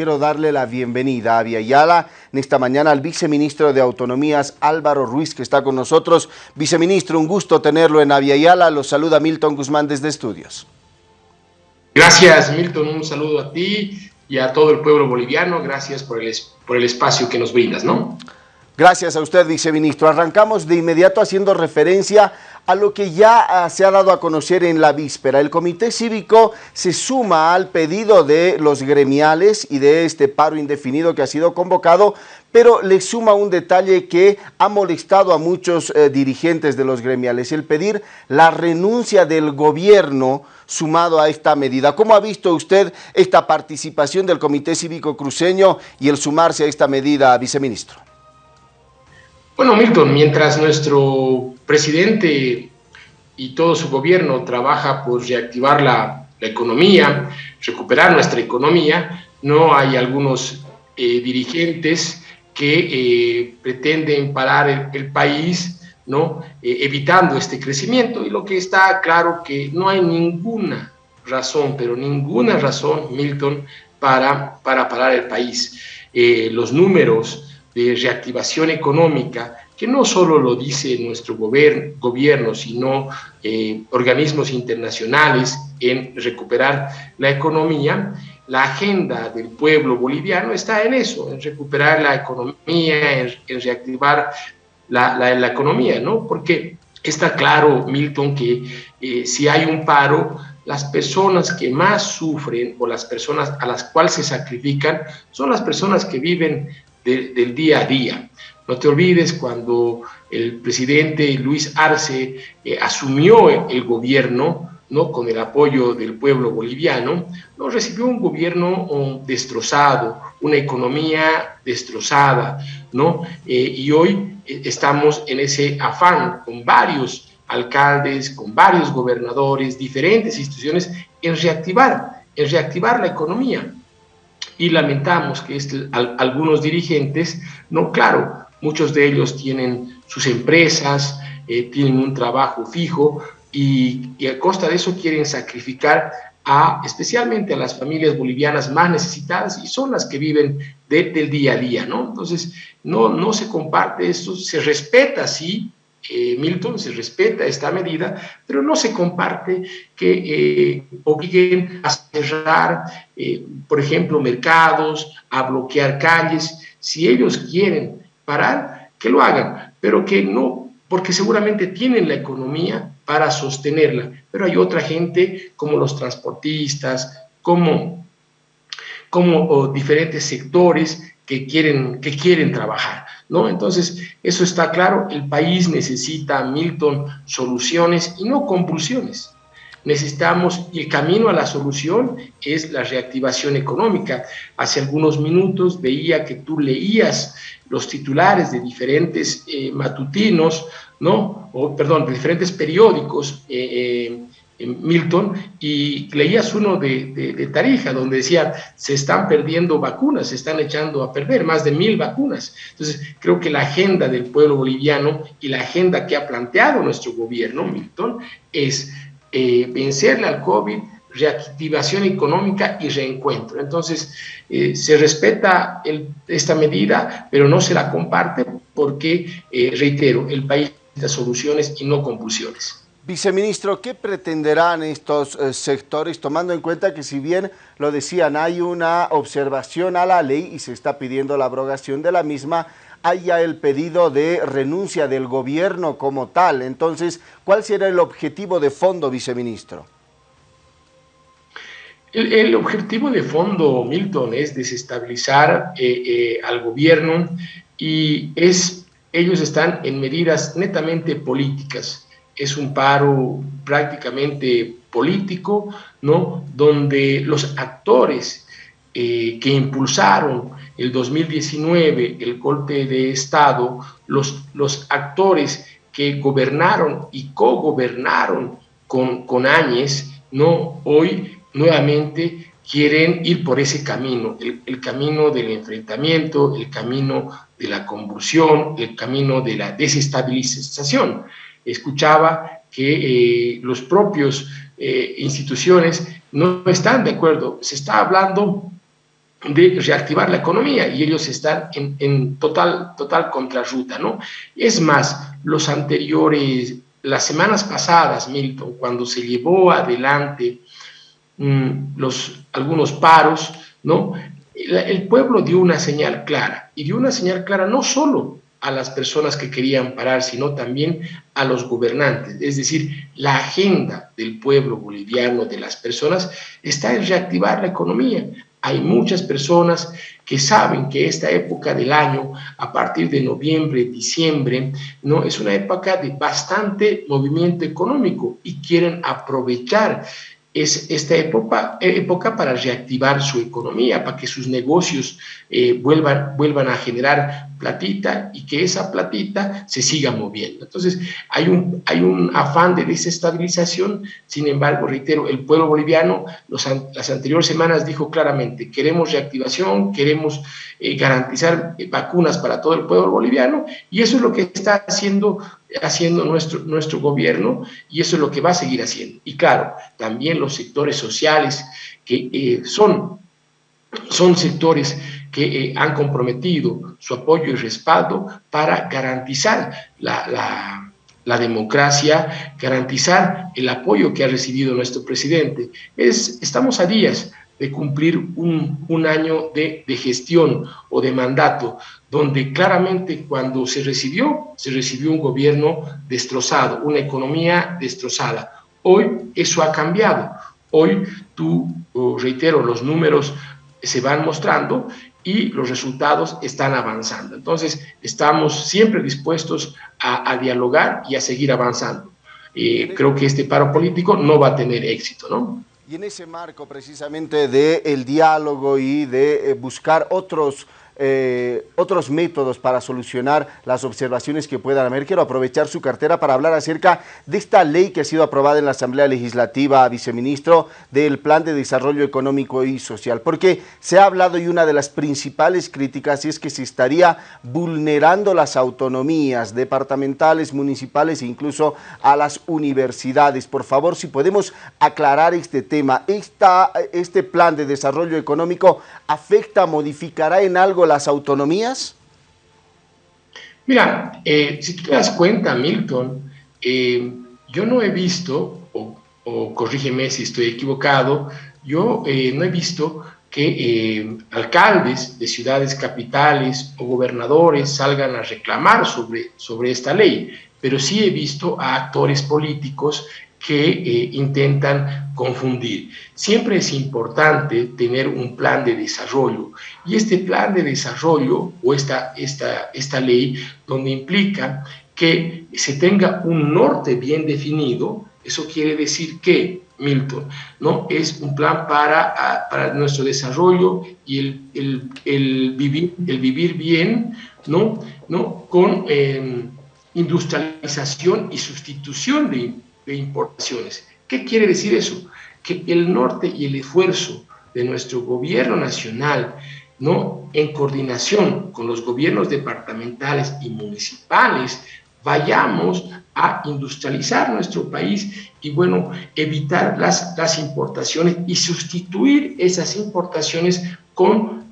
Quiero darle la bienvenida a Viayala en esta mañana al viceministro de Autonomías Álvaro Ruiz que está con nosotros. Viceministro, un gusto tenerlo en Aviala. Los saluda Milton Guzmán desde Estudios. Gracias Milton, un saludo a ti y a todo el pueblo boliviano. Gracias por el, por el espacio que nos brindas, ¿no? Gracias a usted, viceministro. Arrancamos de inmediato haciendo referencia a lo que ya ah, se ha dado a conocer en la víspera. El Comité Cívico se suma al pedido de los gremiales y de este paro indefinido que ha sido convocado, pero le suma un detalle que ha molestado a muchos eh, dirigentes de los gremiales, el pedir la renuncia del gobierno sumado a esta medida. ¿Cómo ha visto usted esta participación del Comité Cívico Cruceño y el sumarse a esta medida, viceministro? Bueno, Milton, mientras nuestro presidente y todo su gobierno trabaja por reactivar la, economía, recuperar nuestra economía, no hay algunos eh, dirigentes que eh, pretenden parar el, país, ¿no? Eh, evitando este crecimiento. Y lo que está claro que no hay ninguna razón, pero ninguna razón, Milton, para, para parar el país. los números de reactivación económica, que no solo lo dice nuestro gobierno, sino eh, organismos internacionales en recuperar la economía, la agenda del pueblo boliviano está en eso, en recuperar la economía, en, reactivar la, la, economía, ¿no? Porque está claro, Milton, que eh, si hay un paro, las personas que más sufren o las personas a las cuales se sacrifican son las personas que viven del día a día. No te olvides cuando el presidente Luis Arce eh, asumió el gobierno, ¿no? con el apoyo del pueblo boliviano, no recibió un gobierno oh, destrozado, una economía destrozada, ¿no? Eh, y hoy eh, estamos en ese afán con varios alcaldes, con varios gobernadores, diferentes instituciones, en reactivar, en reactivar la economía y lamentamos que este, algunos dirigentes, no, claro, muchos de ellos tienen sus empresas, eh, tienen un trabajo fijo y, a costa de eso quieren sacrificar a, especialmente a las familias bolivianas más necesitadas y son las que viven del día a día, ¿no? Entonces, no, no se comparte esto, se respeta, sí, eh, Milton, se respeta esta medida, pero no se comparte que eh, obliguen a cerrar, eh, por ejemplo, mercados, a bloquear calles. Si ellos quieren parar, que lo hagan, pero que no, porque seguramente tienen la economía para sostenerla. Pero hay otra gente, como los transportistas, como, como diferentes sectores que quieren, que quieren trabajar. ¿no? Entonces, eso está claro, el país necesita, Milton, soluciones y no compulsiones. Necesitamos, y el camino a la solución es la reactivación económica. Hace algunos minutos veía que tú leías los titulares de diferentes eh, matutinos, ¿no? O, perdón, de diferentes periódicos eh, eh, Milton y leías uno de, Tarija donde decía se están perdiendo vacunas, se están echando a perder más de mil vacunas. Entonces creo que la agenda del pueblo boliviano y la agenda que ha planteado nuestro gobierno, Milton, es eh, vencerle al COVID, reactivación económica y reencuentro. Entonces eh, se respeta esta medida, pero no se la comparte porque, eh, reitero, el país necesita soluciones y no compulsiones. Viceministro, ¿qué pretenderán estos eh, sectores, tomando en cuenta que si bien lo decían, hay una observación a la ley y se está pidiendo la abrogación de la misma, hay ya el pedido de renuncia del gobierno como tal. Entonces, ¿cuál será el objetivo de fondo, viceministro? El, objetivo de fondo, Milton, es desestabilizar eh, eh, al gobierno y es, ellos están en medidas netamente políticas es un paro prácticamente político, ¿no? Donde los actores eh, que impulsaron el 2019 el golpe de Estado, los, los actores que gobernaron y co-gobernaron con, con Áñez, ¿no? Hoy nuevamente quieren ir por ese camino, el, el, camino del enfrentamiento, el camino de la convulsión, el camino de la desestabilización escuchaba que eh, los propios eh, instituciones no están de acuerdo. Se está hablando de reactivar la economía y ellos están en, total, total contrarruta, ¿no? Es más, los anteriores, las semanas pasadas, Milton, cuando se llevó adelante mm, los, algunos paros, ¿no? el pueblo dio una señal clara, y dio una señal clara no solo a las personas que querían parar, sino también a los gobernantes. Es decir, la agenda del pueblo boliviano, de las personas, está en reactivar la economía. Hay muchas personas que saben que esta época del año, a partir de noviembre, diciembre, no es una época de bastante movimiento económico y quieren aprovechar es esta época, época para reactivar su economía, para que sus negocios eh, vuelvan, vuelvan a generar platita y que esa platita se siga moviendo. Entonces, hay un, hay un afán de desestabilización, sin embargo, reitero, el pueblo boliviano las anteriores semanas dijo claramente, queremos reactivación, queremos eh, garantizar eh, vacunas para todo el pueblo boliviano y eso es lo que está haciendo, haciendo nuestro, nuestro gobierno y eso es lo que va a seguir haciendo. Y claro, también los sectores sociales que eh, son, son sectores que eh, han comprometido su apoyo y respaldo para garantizar la, democracia, garantizar el apoyo que ha recibido nuestro presidente. Es, estamos a días de cumplir un, año de, de, gestión o de mandato, donde claramente cuando se recibió, se recibió un gobierno destrozado, una economía destrozada. Hoy eso ha cambiado. Hoy tú, reitero, los números se van mostrando y los resultados están avanzando. Entonces, estamos siempre dispuestos a, dialogar y a seguir avanzando. Eh, creo que este paro político no va a tener éxito, ¿no? Y en ese marco precisamente del el diálogo y de eh, buscar otros eh, otros métodos para solucionar las observaciones que puedan haber. Quiero aprovechar su cartera para hablar acerca de esta ley que ha sido aprobada en la Asamblea Legislativa, viceministro, del Plan de Desarrollo Económico y Social, porque se ha hablado y una de las principales críticas es que se estaría vulnerando las autonomías departamentales, municipales e incluso a las universidades. Por favor, si podemos aclarar este tema, Esta, este plan de desarrollo económico afecta, modificará en algo las autonomías? Mira, eh, si tú te das cuenta, Milton, eh, yo no he visto, o, corrígeme si estoy equivocado, yo eh, no he visto que alcaldes de ciudades capitales o gobernadores salgan a reclamar sobre, sobre esta ley, pero sí he visto a actores políticos que eh, intentan confundir. Siempre es importante tener un plan de desarrollo y este plan de desarrollo o esta, esta, esta ley donde implica que se tenga un norte bien definido, eso quiere decir que, Milton, ¿no? es un plan para, ah, para nuestro desarrollo y el, el, vivir, el vivir bien ¿no? ¿no? con em, industrialización y sustitución de importaciones. ¿Qué quiere decir eso? Que el norte y el esfuerzo de nuestro gobierno nacional, ¿no? en coordinación con los gobiernos departamentales y municipales, vayamos a industrializar nuestro país y, bueno, evitar las, las importaciones y sustituir esas importaciones con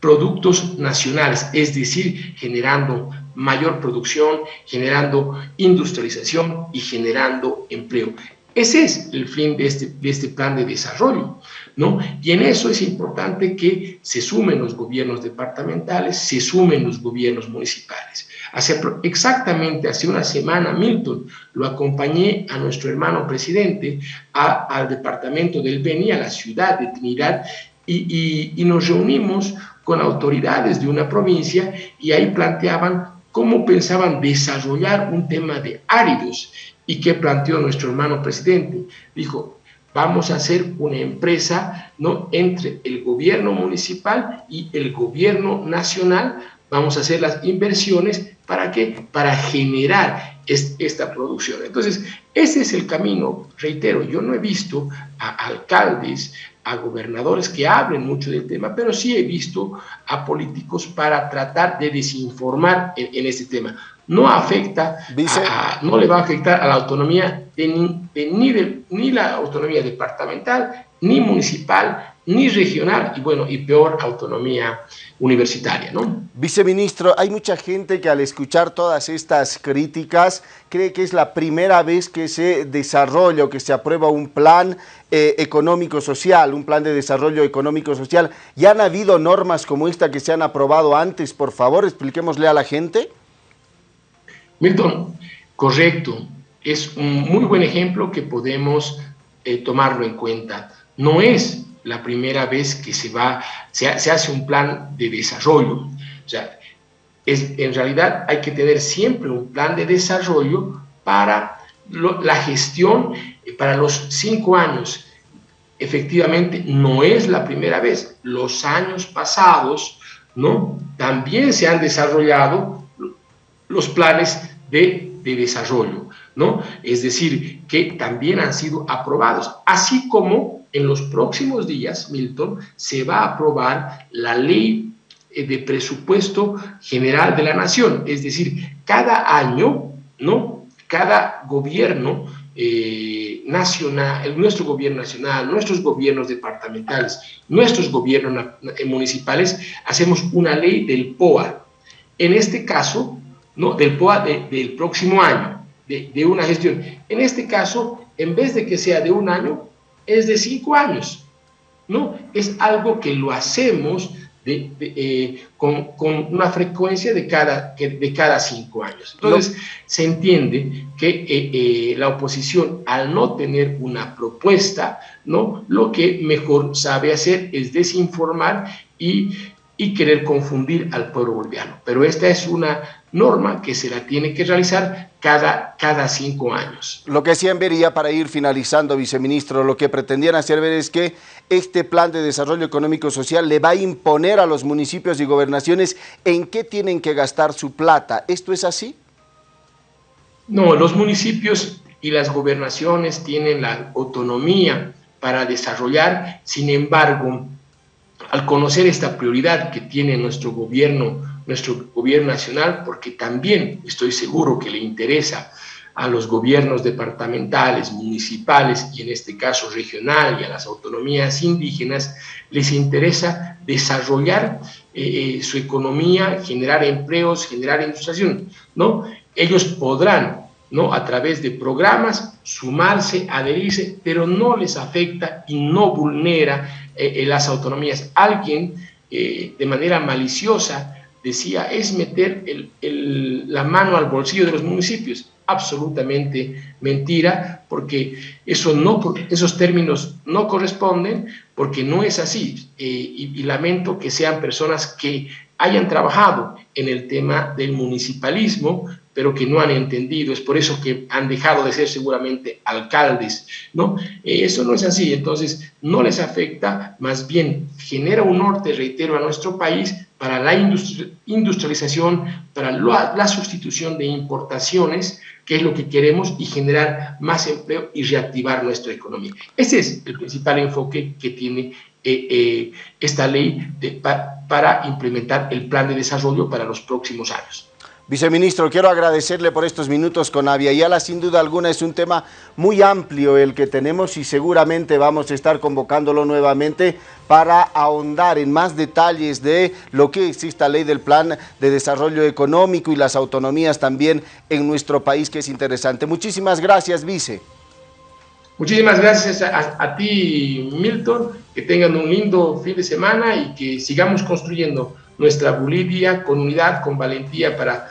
productos nacionales, es decir, generando mayor producción, generando industrialización y generando empleo. Ese es el fin de este, de este plan de desarrollo, ¿no? Y en eso es importante que se sumen los gobiernos departamentales, se sumen los gobiernos municipales. Hace exactamente hace una semana, Milton, lo acompañé a nuestro hermano presidente al departamento del Beni, a la ciudad de Trinidad, y, y nos reunimos con autoridades de una provincia y ahí planteaban cómo pensaban desarrollar un tema de áridos y qué planteó nuestro hermano presidente. Dijo, vamos a hacer una empresa ¿no? entre el gobierno municipal y el gobierno nacional, vamos a hacer las inversiones, ¿para qué? Para generar esta producción. Entonces, ese es el camino, reitero, yo no he visto a alcaldes, a gobernadores que hablen mucho del tema, pero sí he visto a políticos para tratar de desinformar en, este tema. No afecta, no le va a afectar a la autonomía de, ni, ni la autonomía departamental, ni municipal, ni regional y bueno, y peor autonomía universitaria, ¿no? Viceministro, hay mucha gente que al escuchar todas estas críticas cree que es la primera vez que se desarrolla o que se aprueba un plan eh, económico-social, un plan de desarrollo económico-social. ¿Ya han habido normas como esta que se han aprobado antes? Por favor, expliquémosle a la gente. Milton, correcto. Es un muy buen ejemplo que podemos eh, tomarlo en cuenta. No es la primera vez que se, va, se, hace un plan de desarrollo. O sea, es, en realidad hay que tener siempre un plan de desarrollo para la gestión eh, para los cinco años. Efectivamente, no es la primera vez. Los años pasados, ¿no? También se han desarrollado los planes de, de desarrollo, ¿no? Es decir, que también han sido aprobados, así como en los próximos días, Milton, se va a aprobar la ley eh, de presupuesto general de la nación, es decir, cada año, ¿no? Cada gobierno eh, nacional, nuestro gobierno nacional, nuestros gobiernos departamentales, nuestros gobiernos eh, municipales, hacemos una ley del POA. En este caso, ¿no? del POA del próximo año, de, de una gestión. En este caso, en vez de que sea de un año, es de cinco años. ¿no? Es algo que lo hacemos de, eh, con, con, una frecuencia de cada, de cada cinco años. Entonces, se entiende que eh, eh, la oposición, al no tener una propuesta, ¿no? lo que mejor sabe hacer es desinformar y y querer confundir al pueblo boliviano. Pero esta es una norma que se la tiene que realizar cada, cada cinco años. Lo que hacían vería para ir finalizando, viceministro, lo que pretendían hacer ver es que este plan de desarrollo económico-social le va a imponer a los municipios y gobernaciones en qué tienen que gastar su plata. ¿Esto es así? No, los municipios y las gobernaciones tienen la autonomía para desarrollar, sin embargo, al conocer esta prioridad que tiene nuestro gobierno, nuestro gobierno nacional, porque también estoy seguro que le interesa a los gobiernos departamentales, municipales y en este caso regional y a las autonomías indígenas, les interesa desarrollar eh, eh, su economía, generar empleos, generar industrialización, ¿no? Ellos podrán, ¿no? A través de programas, sumarse, adherirse, pero no les afecta y no vulnera eh, las autonomías. Alguien eh, de manera maliciosa decía, es meter la mano al bolsillo de los municipios. Absolutamente mentira, porque eso no, esos términos no corresponden, porque no es así. Eh, y, lamento que sean personas que hayan trabajado en el tema del municipalismo, pero que no han entendido. Es por eso que han dejado de ser seguramente alcaldes, ¿no? Eh, eso no es así. Entonces, no les afecta, más bien genera un norte, reitero, a nuestro país para la industrialización, para la, sustitución de importaciones, que es lo que queremos, y generar más empleo y reactivar nuestra economía. Ese es el principal enfoque que tiene eh, eh, esta ley para implementar el plan de desarrollo para los próximos años. Viceministro, quiero agradecerle por estos minutos con Avia Yala. Sin duda alguna es un tema muy amplio el que tenemos y seguramente vamos a estar convocándolo nuevamente para ahondar en más detalles de lo que es esta ley del plan de desarrollo económico y las autonomías también en nuestro país, que es interesante. Muchísimas gracias, vice. Muchísimas gracias a ti, Milton. Que tengan un lindo fin de semana y que sigamos construyendo nuestra Bolivia con unidad, con valentía para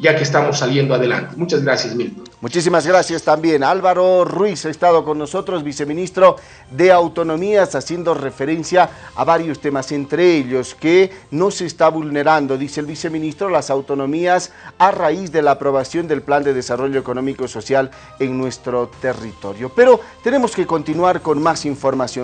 ya que estamos saliendo adelante. Muchas gracias, Milton. Muchísimas gracias también. Álvaro Ruiz ha estado con nosotros, viceministro de Autonomías, haciendo referencia a varios temas, entre ellos que no se está vulnerando, dice el viceministro, las autonomías a raíz de la aprobación del Plan de Desarrollo Económico y Social en nuestro territorio. Pero tenemos que continuar con más información.